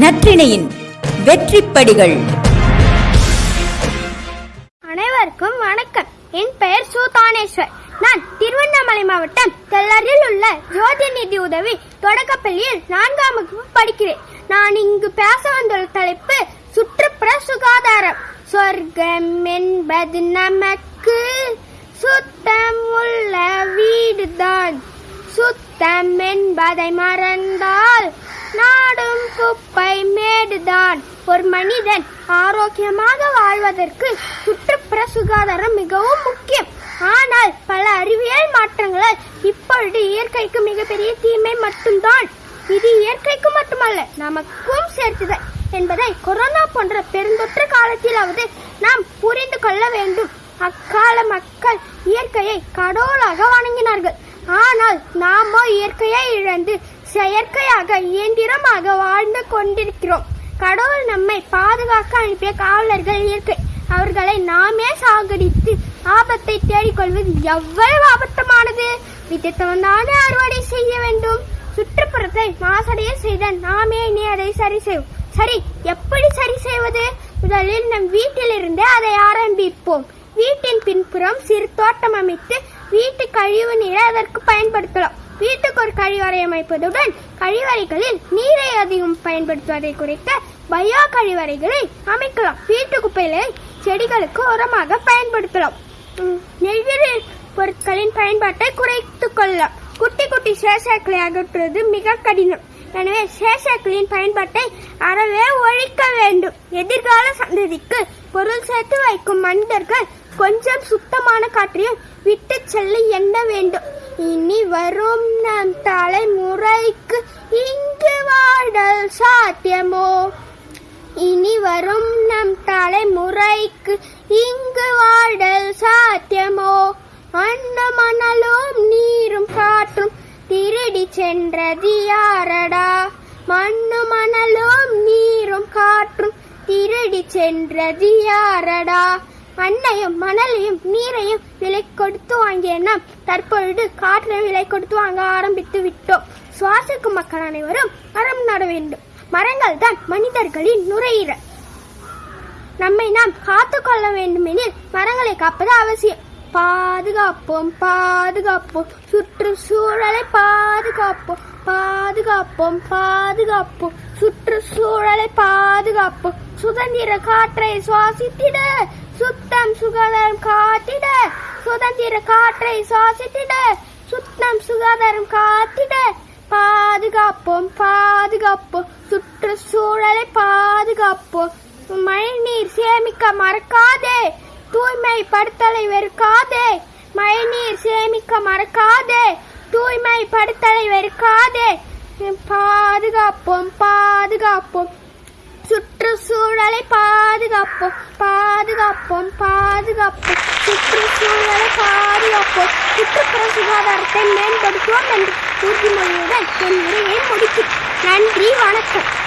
நற்றிணையின் வெற்றிப்படிகள். அனைவருக்கும் வணக்கம். என் பெயர் சூதானேஸ்வர். நான் திருவண்ணாமலை மாவட்டம் தெல்லரில் உள்ள ஜோதிநிதி உதவி தொடக்கப்பள்ளியில் நான்காம் வகுப்பு படிக்கிறேன். நான் இங்கு பேச வந்துள்ள தலைப்பு சுற்றுப்புற சுகாதாரம். சொர்க்கம் என்பது நமக்கு சுத்தம் உள்ள வீடுதான். சுத்தம் என்பதை மறந்தால் நாடும் குப்பை மேடுதான். ஒரு மனிதன் ஆரோக்கியமாக வாழ்வதற்கு சுற்றுப்புற சுகாதாரம் மிகவும் முக்கியம். ஆனால் பல அறிவியல் மாற்றங்களால் இப்பொழுது இயற்கைக்கு மிகப்பெரிய தீமை மட்டும்தான். இது இயற்கைக்கு மட்டுமல்ல நமக்கும் சேர்த்துதான் என்பதை கொரோனா போன்ற பெருந்தொற்று காலத்திலாவது நாம் புரிந்து கொள்ள வேண்டும். அக்கால மக்கள் இயற்கையை கடவுளாக வணங்கினார்கள். ஆனால் நாமோ இயற்கையை இழந்து செயற்கையாக இயந்திரமாக வாழ்ந்து கொண்டிருக்கிறோம். கடவுள் நம்மை பாதுகாக்க அனுப்பிய காவலர்கள் இயற்கை. அவர்களை நாமே சாகடித்து ஆபத்தை தேடிக்கொள்வது எவ்வளவு ஆபத்தமானது? வித்தியத்தவன்தானே அறுவடை செய்ய வேண்டும். சுற்றுப்புறத்தை மாசடைய செய்த நாமே இனி அதை சரி செய்வோம். சரி எப்படி சரி செய்வது? முதலில் நம் வீட்டிலிருந்தே அதை ஆரம்பிப்போம். வீட்டின் பின்புறம் சிறு தோட்டம் அமைத்து வீட்டு கழிவு நீரை அதற்கு பயன்படுத்தலாம். வீட்டுக்கு ஒரு கழிவறை அமைப்பதுடன் கழிவறைகளில் நீரை அதிகம் பயன்படுத்துவதை குறைக்க பயோ கழிவறைகளை அமைக்கலாம். வீட்டு குப்பைகளை செடிகளுக்கு உரமாக பயன்படுத்தலாம். உம், பொருட்களின் பயன்பாட்டை குறைத்துக் கொள்ளலாம். குட்டி குட்டி சேஷாக்களை அகற்றுவது மிக கடினம். எனவே சேஷாக்களின் பயன்பாட்டை அறவே ஒழிக்க வேண்டும். எதிர்கால சந்ததிக்கு பொருள் சேர்த்து வைக்கும் மனிதர்கள் கொஞ்சம் சுத்தமான காற்றையும் விட்டு செல்ல எண்ண வேண்டும். இனி வரும் நம் தலைமுறைக்கு இங்கு வாடல் சாத்தியமோ? இனி வரும் நம் தலைமுறைக்கு இங்கு வாடல் சாத்தியமோ? அண்ண மணலும் நீரும் காற்றும் திருடி சென்றது யாரடா? மண்ணு மணலும் நீரும் காற்றும் திருடி சென்றது யாரடா? மண்ணையும் மணலையும் நீரையும் விலை கொடுத்து வாங்கிய நாம் தற்பொழுது காற்றை விலை கொடுத்து வாங்க ஆரம்பித்து விட்டோம். சுவாசிக்கும் மக்கள் அனைவரும் மரம் நட வேண்டும். மரங்கள் தான் மனிதர்களின் நுரையீரல். நம்மை நாம் காத்து கொள்ள வேண்டுமெனில் மரங்களை காப்பது அவசியம். பாதுகாப்போம் பாதுகாப்போம். சுற்றுச்சூழலை பாதுகாப்போம். பா பாதுகாப்போம் பாதுகாப்போம். சுற்றுச்சூழலை பாதுகாப்போம். சுதந்திர காற்றை சுவாசித்திட சுத்தம் சுகாதாரம் காத்திட. சுதந்திர காற்றை சுவாசித்திட சுத்தம் சுகாதாரம் காத்திட. பாதுகாப்போம் பாதுகாப்போம். சுற்றுச்சூழலை பாதுகாப்போம். மழை நீர் சேமிக்க மறக்காதே. தூய்மைப்படுத்தலை வெறுக்காதே. மழை நீர் சேமிக்க மறக்காதே. தூய்மைப்படுத்தலை வெறுக்காதே. பாதுகாப்போம் பாதுகாப்போம். சுற்றுச்சூழலை பாதுகாப்போம் பாதுகாப்போம் பாதுகாப்போம். சுற்றுச்சூழலை பாதுகாப்போம். சுற்றுப்புற சுகாதாரத்தை மேம்படுத்துவோம் என்று உறுதிமொழியுடன் என் உரையை முடிக்கும் நன்றி வணக்கம்.